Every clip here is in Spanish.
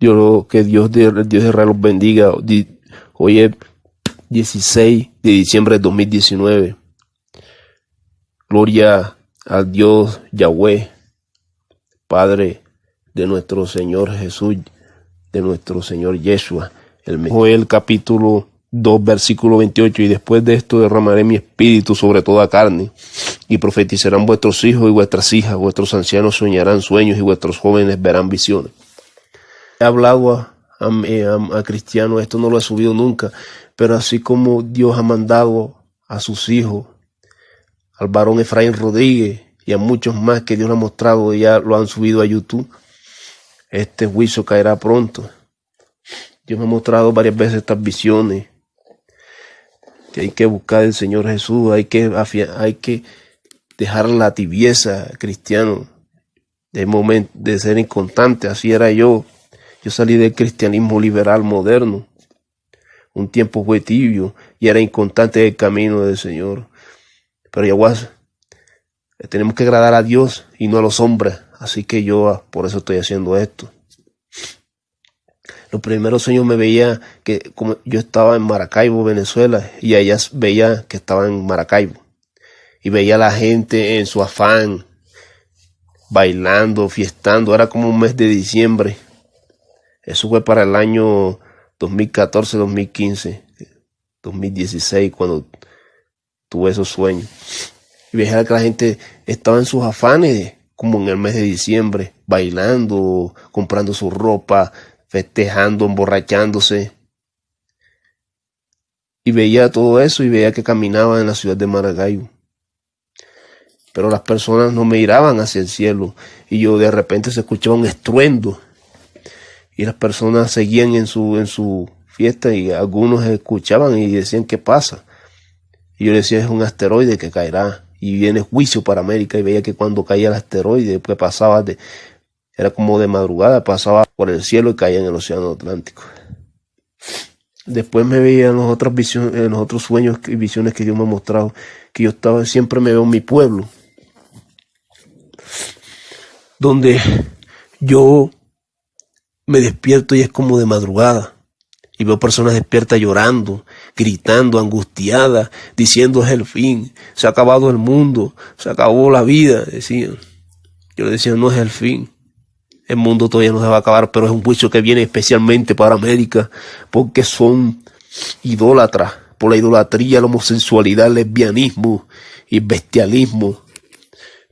Dios, que Dios de, Dios de los bendiga. Hoy es 16 de diciembre de 2019. Gloria al Dios Yahweh, Padre de nuestro Señor Jesús, de nuestro Señor Yeshua. El capítulo 2, versículo 28, y después de esto derramaré mi espíritu sobre toda carne, y profetizarán vuestros hijos y vuestras hijas, vuestros ancianos soñarán sueños y vuestros jóvenes verán visiones. He hablado a, a, cristianos, esto no lo he subido nunca, pero así como Dios ha mandado a sus hijos, al varón Efraín Rodríguez y a muchos más que Dios ha mostrado ya lo han subido a YouTube, este juicio caerá pronto. Dios me ha mostrado varias veces estas visiones. Que hay que buscar al Señor Jesús, hay que, hay que dejar la tibieza cristiano de, momento, de ser inconstante. Así era yo. Yo salí del cristianismo liberal moderno. Un tiempo fue tibio y era inconstante el camino del Señor. Pero ya tenemos que agradar a Dios y no a los hombres. Así que yo ah, por eso estoy haciendo esto. Los primeros sueños me veía que como yo estaba en Maracaibo, Venezuela, y allá veía que estaba en Maracaibo. Y veía a la gente en su afán, bailando, fiestando. Era como un mes de diciembre. Eso fue para el año 2014, 2015, 2016, cuando tuve esos sueños. Y veía que la gente estaba en sus afanes como en el mes de diciembre, bailando, comprando su ropa, festejando, emborrachándose. Y veía todo eso y veía que caminaba en la ciudad de Maracaibo. Pero las personas no me miraban hacia el cielo y yo de repente se escuchaba un estruendo y las personas seguían en su, en su fiesta y algunos escuchaban y decían ¿qué pasa? Y yo decía es un asteroide que caerá y viene juicio para América y veía que cuando caía el asteroide, después pasaba de, era como de madrugada, pasaba por el cielo y caía en el océano Atlántico. Después me veía en los los otros sueños y visiones que Dios me ha mostrado, que yo estaba, siempre me veo en mi pueblo, donde yo me despierto y es como de madrugada y veo personas despiertas llorando, gritando, angustiadas, diciendo es el fin, se ha acabado el mundo, se acabó la vida, decían. Yo le decía, no es el fin. El mundo todavía no se va a acabar, pero es un juicio que viene especialmente para América, porque son idólatras, por la idolatría, la homosexualidad, el lesbianismo y bestialismo,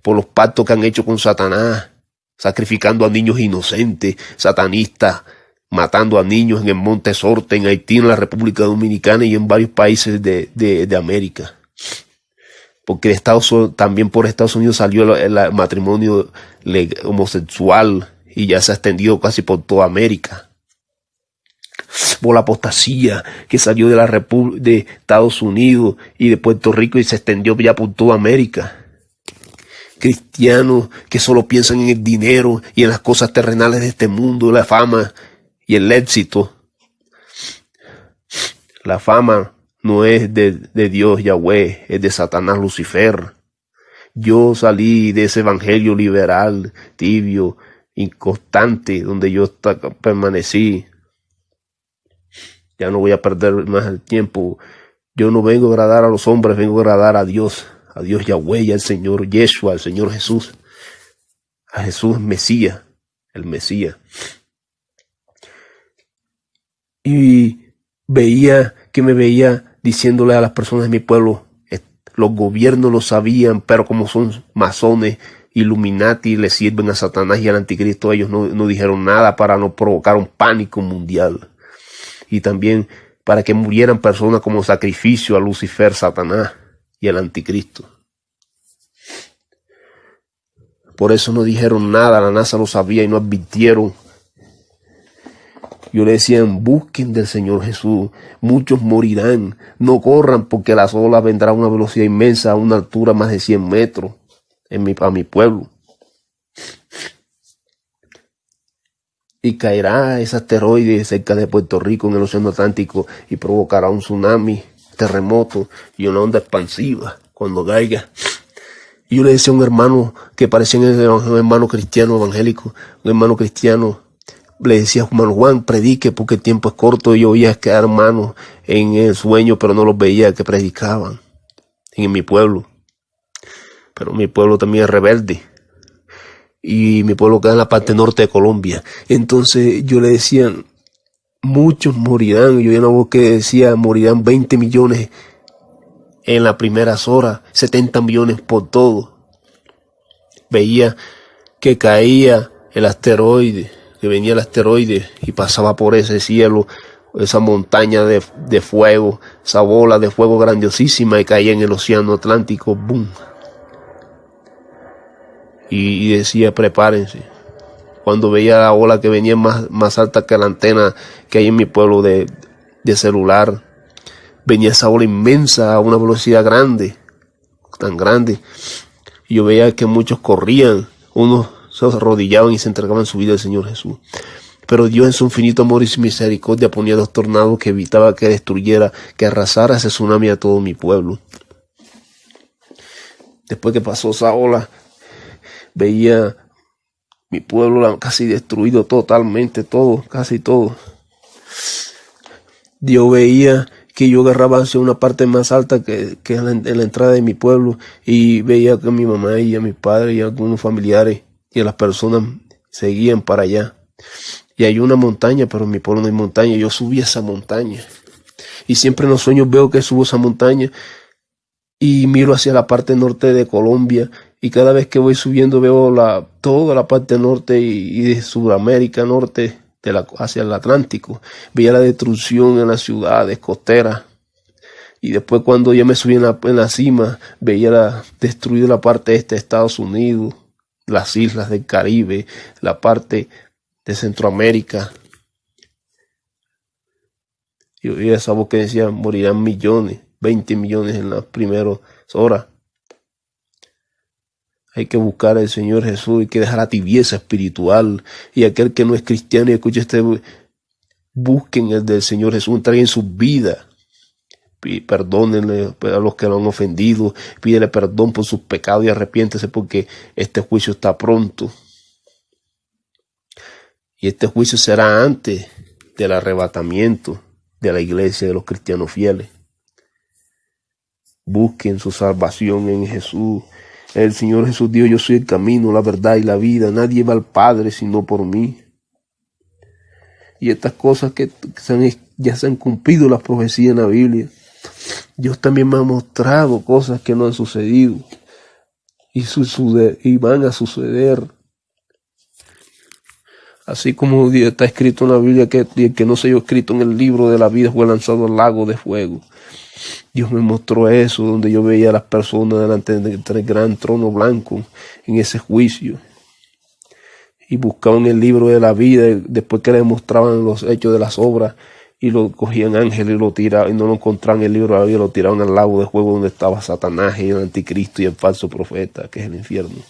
por los pactos que han hecho con Satanás, sacrificando a niños inocentes, satanistas, matando a niños en el Monte Sorte, en Haití, en la República Dominicana y en varios países de, de, América. Porque Estados, también por Estados Unidos salió el, matrimonio homosexual y ya se ha extendido casi por toda América. Por la apostasía que salió de la República de Estados Unidos y de Puerto Rico y se extendió ya por toda América cristianos que solo piensan en el dinero y en las cosas terrenales de este mundo, la fama y el éxito. La fama no es de, Dios Yahweh, es de Satanás Lucifer. Yo salí de ese evangelio liberal, tibio, inconstante, donde yo permanecí. Ya no voy a perder más el tiempo. Yo no vengo a agradar a los hombres, vengo a agradar a Dios, a Dios Yahweh, al Señor Yeshua, al Señor Jesús, a Jesús Mesías, el Mesías y veía que me veía diciéndole a las personas de mi pueblo, los gobiernos lo sabían, pero como son masones, Illuminati, le sirven a Satanás y al anticristo, ellos no, no dijeron nada para no provocar un pánico mundial. Y también para que murieran personas como sacrificio a Lucifer, Satanás y al anticristo. Por eso no dijeron nada, la NASA lo sabía y no advirtieron yo le decía, busquen del Señor Jesús. Muchos morirán. No corran porque la olas vendrá a una velocidad inmensa, a una altura más de 100 metros en mi, mi pueblo. Y caerá ese asteroide cerca de Puerto Rico en el Océano Atlántico y provocará un tsunami, terremoto y una onda expansiva cuando caiga. Y yo le decía a un hermano que parecía un hermano cristiano evangélico, un hermano cristiano, le decía hermano Juan, predique porque el tiempo es corto. Yo oía que hermanos en el sueño, pero no los veía que predicaban en mi pueblo. Pero mi pueblo también es rebelde. Y mi pueblo queda en la parte norte de Colombia. Entonces yo le decía, muchos morirán. Yo oía una voz que decía, morirán 20 millones en las primeras horas, 70 millones por todo. Veía que caía el asteroide, que venía el asteroide y pasaba por ese cielo, esa montaña de, fuego, esa bola de fuego grandiosísima y caía en el océano Atlántico, ¡boom! Y, decía, prepárense. Cuando veía la ola que venía más, más alta que la antena que hay en mi pueblo de, de celular, venía esa ola inmensa a una velocidad grande, tan grande. Y yo veía que muchos corrían, unos se arrodillaban y se entregaban su vida al Señor Jesús. Pero Dios en su infinito amor y su misericordia ponía dos tornados que evitaba que destruyera, que arrasara ese tsunami a todo mi pueblo. Después que pasó esa ola, veía mi pueblo casi destruido totalmente, todo, casi todo. Dios veía que yo agarraba hacia una parte más alta que, en, la, entrada de mi pueblo y veía que mi mamá y a mi padre y algunos familiares y las personas seguían para allá. Y hay una montaña, pero en mi pueblo no hay montaña. Yo subí esa montaña. Y siempre en los sueños veo que subo esa montaña y miro hacia la parte norte de Colombia y cada vez que voy subiendo veo la, toda la parte norte y, de Sudamérica norte hacia el Atlántico. Veía la destrucción en las ciudades costeras. Y después cuando ya me subí en la, cima, veía la, destruida la parte este de Estados Unidos, las islas del Caribe, la parte de Centroamérica. Y oía esa voz que decía, morirán millones, 20 millones en las primeras horas. Hay que buscar al Señor Jesús, hay que dejar la tibieza espiritual. Y aquel que no es cristiano y escuche este, busquen el del Señor Jesús, en su vida. Perdónenle a los que lo han ofendido, pídele perdón por sus pecados y arrepiéntese porque este juicio está pronto. Y este juicio será antes del arrebatamiento de la iglesia de los cristianos fieles. Busquen su salvación en Jesús. El Señor Jesús dijo, yo soy el camino, la verdad y la vida. Nadie va al Padre sino por mí. Y estas cosas que ya se han cumplido las profecías en la Biblia. Dios también me ha mostrado cosas que no han sucedido y, van a suceder. Así como está escrito en la Biblia que el que no se haya escrito en el libro de la vida fue lanzado al lago de fuego. Dios me mostró eso, donde yo veía a las personas delante del gran trono blanco en ese juicio. Y buscaban el libro de la vida, después que le mostraban los hechos de las obras, y lo cogían ángeles y lo tiraban, y no lo encontraban en el libro de la vida, lo tiraban al lago de fuego donde estaba Satanás y el anticristo y el falso profeta, que es el infierno.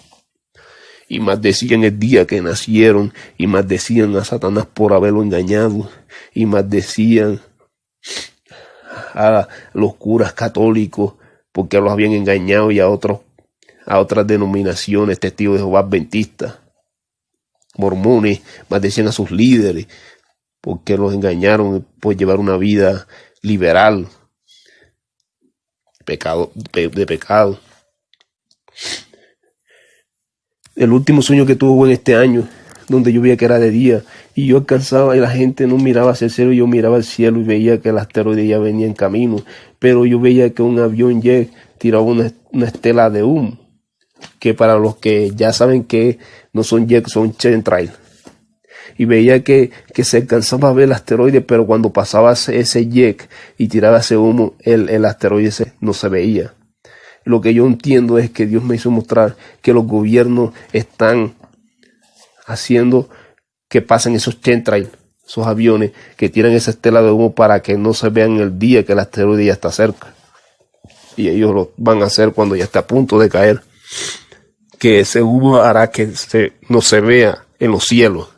Y más decían el día que nacieron, y más decían a Satanás por haberlo engañado, y más decían a los curas católicos porque los habían engañado y a otros a otras denominaciones, testigos de Jehová adventistas, mormones, decían a sus líderes porque los engañaron por llevar una vida liberal, pecado, de pecado. El último sueño que tuvo en este año donde yo veía que era de día y yo alcanzaba y la gente no miraba hacia el cielo, yo miraba al cielo y veía que el asteroide ya venía en camino, pero yo veía que un avión jet tiraba una, estela de humo, que para los que ya saben que no son jet, son chemtrail. Y veía que, que se alcanzaba a ver el asteroide, pero cuando pasaba ese jet y tiraba ese humo, el, el asteroide no se veía. Lo que yo entiendo es que Dios me hizo mostrar que los gobiernos están haciendo que pasen esos chemtrails, esos aviones que tiran esa estela de humo para que no se vean el día que el asteroide ya está cerca. Y ellos lo van a hacer cuando ya está a punto de caer. Que ese humo hará que no se vea en los cielos.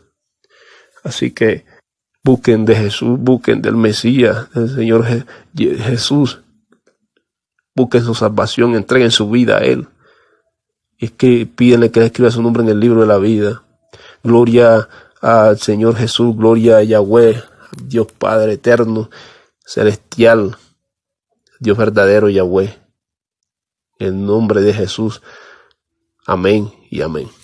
Así que busquen de Jesús, busquen del Mesías, del Señor Jesús. Busquen su salvación, entreguen su vida a Él. es que pídenle que escriba su nombre en el libro de la vida. Gloria al Señor Jesús, gloria a Yahweh, Dios Padre eterno, celestial, Dios verdadero Yahweh. En nombre de Jesús. Amén y amén.